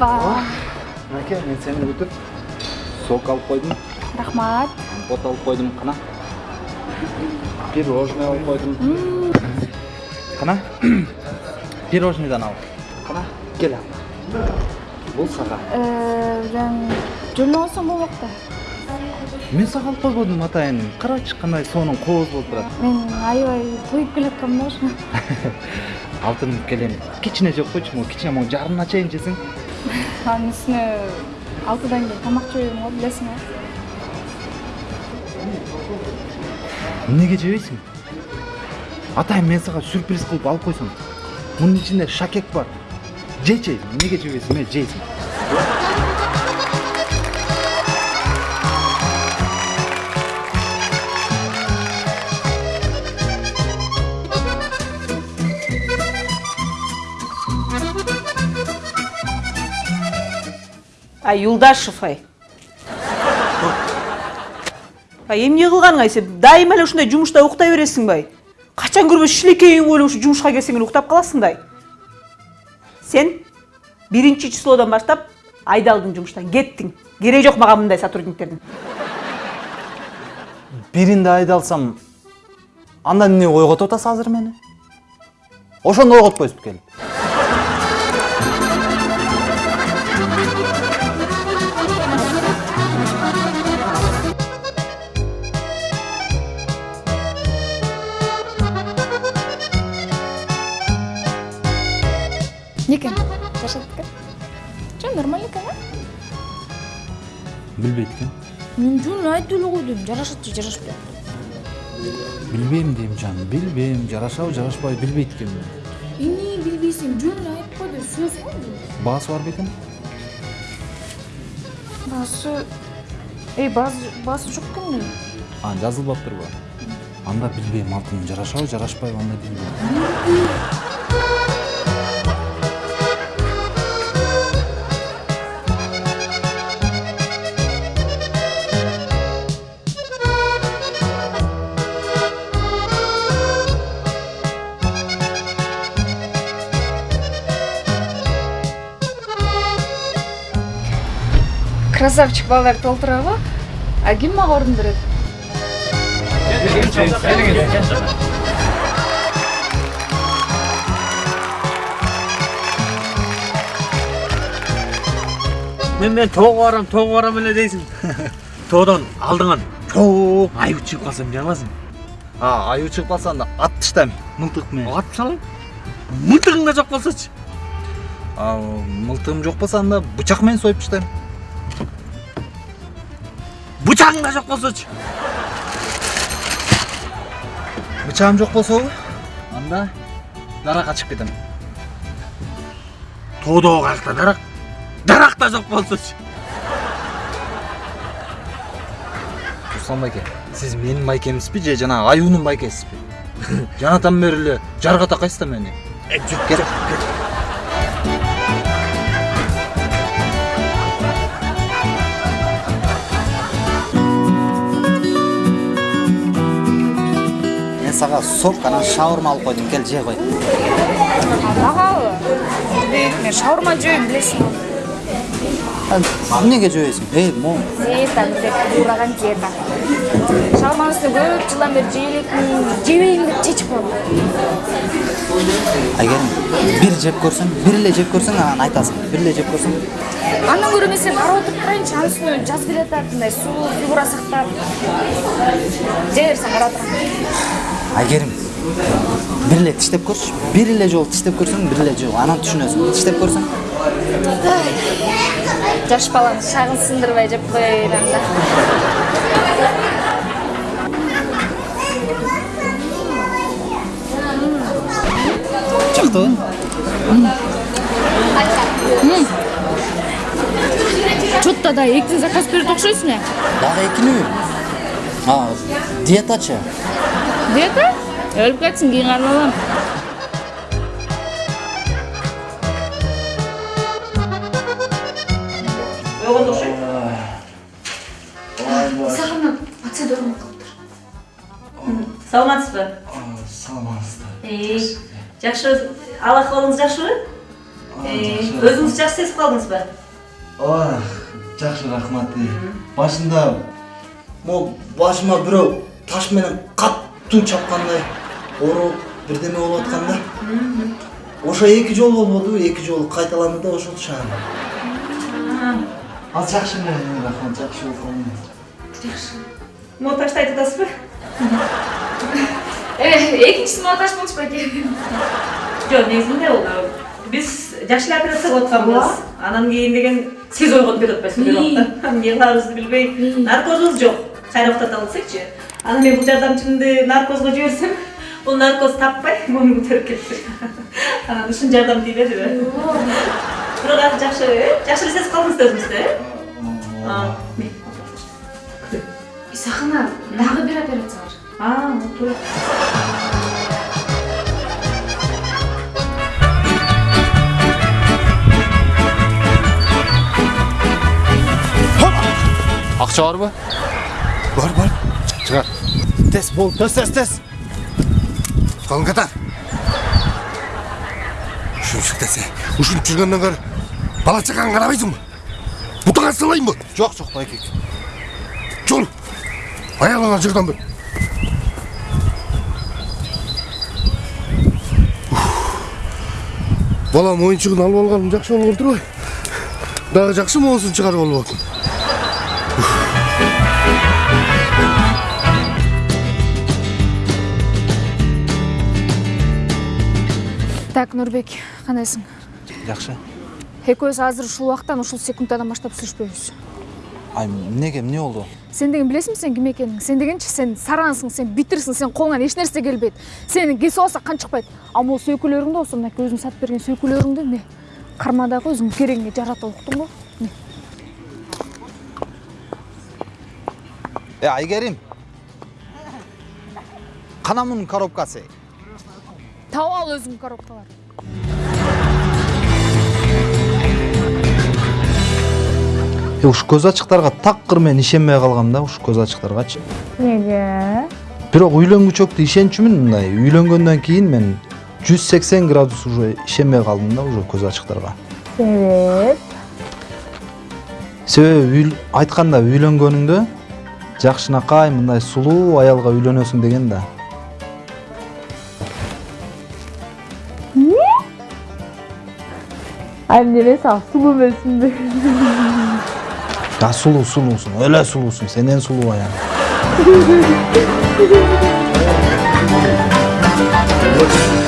апа Мәке, мен сені күтіп, сок алып қойдым, рахмат бот алып қойдым, қана. Пирожный алып қойдым. Қана? Пирожныйдан ал. Қана? Кел ал. Бұл саған. жөнүп алсам болмок да Мен саған алып қойбодым атайын. Қарачы қандай соның қоз болып тұрады. мен аябай тоюп келаткам да ошо Алтын келем. Кичине жеп қойчу, могу кичине могу жарымына чейин жесең. Анын үстүнө алтыдан кийин тамак жебейм го билесиң го Неге жебейсің? Атайын мен саған сюрприз қылып алып қойсам. Мұның ішінде шакек бар. Жече, неге жебейсің? Мен жейсің. Ай юлдашев ай ай эмне кылганың ай сен дайыма эле ушундай жумушта уктай бересиңби ай качан көрбөс шилекейиң болуп ушу жумушка келсең эле уктап каласың да сен биринчи числодон баштап айдалдың жумуштан кеттиң кереги жок мага мындай сотрудниктердин Биринде айдалсам, анда эмне ойготуп атасыз азыр мени? Ошондо ойготпойсузбу келип. Жашат экен жок нормально экен а Билбейт экен. мен жөн айтып эле койдум жарашат же жарашпайт Билбейм дейм жан, билбейм, жарашабы, жарашпайбы билбейт экенмин. эмне билбейсиң жөн айтып койду сөз го Баасы бар бекен? баасы эй баасы баасы жок экен А, жазылбаптырбы? Анда билбейм, алтын жарашабы, жарашпайбы анда билбейм. Красавчик балдар толтурабы а ким мага орун берет мен мен тоого барам тоого барам эле дейсиң тоодон алдыңан. Чоо аюу чыгып калса эмне кыласың А, аюу чыгып калса анда ат таштайм, мылтык менен. атып салам мылтыгың да жок болсочу А, мылтыгым жок болсо анда бычак менен союп таштайм. Бычагың да жок болсочу Бычагым жок болсобу? Анда даракка чыгып кетем. тоодогу каякта дарак дарак да жок болсочу Руслан байке, сиз менин байкемсизби же жанагы аюунун байкесизби? Жанатан бери эле жарга такайсыз да мени. Э, жүр кет Сок анан шаурма алып койдум, кел же кой. магабы мен шаурма жебейм билесиң го Эмнеге жебейсиң? Эй, мо. диета ураган диета шаурманын үстүнө көп жылдан бери жей элекмин жебейм деп чечип койгом Айгерим, бир жеп көрсөң, бир эле жеп көрсөң анан айтасың. Бир эле жеп көрсөң. андан көрө мен сени карап отуруп турайынчы анын үстүнө жаз келатат мындай сулуу фигура сактап жей берсең карап Айгерим, бир эле тиштеп көрчү. Бир эле жолу тиштеп көрсөң, бир эле жол. Анан түшүнөсүң. Тиштеп көрсөң. жаш баланын шагын сындырбай жеп коеюн анда Жактыбы? чо то да экинин заказ берет окшойсуң э Дагы экинеби? А, диетачы. диета өлүп кетсин кийин карап алам ойгондо окшойт сагынып пациент ооруп калыптыр саламатсызбы Саламатсыздар. жакшы ала ахыбалыңыз жакшыбы өзүңүз жакшы сезип калдыңызбы ооба жакшы рахмат башында могу башыма бирөө таш менен катуу чапкандай ооруп бирдеме болуп атканда ошо эки жолу болбоду эки жолу кайталанды да ошол шаан азыр жакшы эле рахмат жакшы болуп калдым могу ташты айтып атасызбы экинчиси таш болчу байке жок негизинде ол биз жакшы эле операция кылып атканбыз анан кийин деген сиз ойгонуп кетип атпайсызбы бир убакта эмне кыларыбызды билбей наркозубуз жок кайра уктата алсакчы анан мен бул жардамчымды наркозго жиберсем бул наркоз таппай муну көтөрүп кетти анан ушун жардам тийбедиби бирок азыр жакшы э жакшы эле сезип калдыңыз да өзүңүздү э исахана дагы бир операция бар а туура акча барбы бар бар тез бол тез тез тез қалың қатар ушунчук десе ушинтип жүргөндөн көрө бала чакаңа карабайсыңбы бутуңа салайынбы жок жок байке чул аялыңа жырдан бер балам оюнчугун алып алганым жакшы болгон турбайбы дагы жакшы моосун чыгарып алып так нурбек кандайсың жакшы экөөбүз азыр ушул убактан ушул секундтан баштап сүйлөшпөйбүз. Ай эмнеге эмне болду? Сен деген билесиңби сен ким экениңди сен дегенчи сен сараңсың сен битирсиң сен колуңан эч нерсе келбейт. Сени кесип алса кан чыкпайт. А могу сөйкөлөрүңдү болсо мынакей сатып берген сөйкөлөрүңдү эмне? Кармадагы өзүң керегиңе жаратып уктуңбу эмне э айгерим! Кана мунун коробкасы. Таап ал өзүң коробкаларды ушу көз ачыктарга такыр мен ишенбей калгам да ушу көз ачыктаргачы эмнеге бирок үйлөнгүчөктү ишенчүмүн мындай үйлөнгөндөн кийин мен жүз сексен градус уже ишенбей калдым да уже көз ачыктарга себеп? Себеби айтканда үйлөнгөнүңдө жакшынакай мындай сулуу аялга үйлөнөсүң деген да. Annene sağ sulu besin Ya sulu sulusun. Öyle sulusun. Sen en sulu o yani.